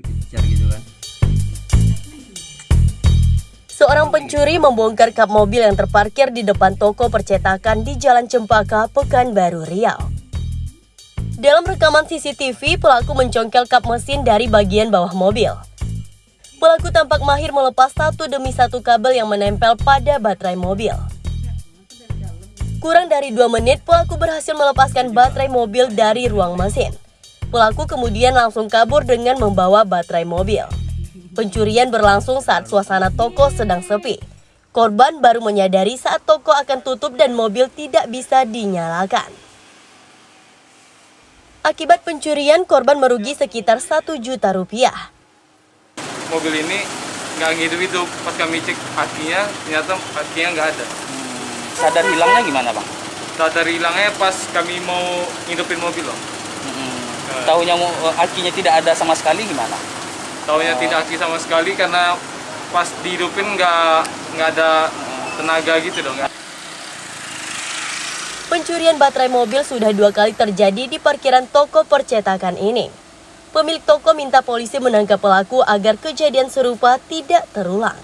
gitu kan Seorang pencuri membongkar kap mobil yang terparkir di depan toko percetakan di Jalan Cempaka, Pekanbaru, Riau. Dalam rekaman CCTV, pelaku mencongkel kap mesin dari bagian bawah mobil. Pelaku tampak mahir melepas satu demi satu kabel yang menempel pada baterai mobil. Kurang dari dua menit, pelaku berhasil melepaskan baterai mobil dari ruang mesin. Pelaku kemudian langsung kabur dengan membawa baterai mobil. Pencurian berlangsung saat suasana toko sedang sepi. Korban baru menyadari saat toko akan tutup dan mobil tidak bisa dinyalakan. Akibat pencurian, korban merugi sekitar 1 juta rupiah. mobil ini nggak ngidup-hidup pas kami cek akinya ternyata akinya nggak ada sadar hilangnya gimana bang? sadar hilangnya pas kami mau ngidupin mobil loh. Tahunya mau eh, akinya tidak ada sama sekali gimana? taunya Oh. tidak aki sama sekali karena pas dihidupin nggak nggak ada tenaga gitu dong Pencurian baterai mobil sudah dua kali terjadi di parkiran toko percetakan ini. Pemilik toko minta polisi menangkap pelaku agar kejadian serupa tidak terulang.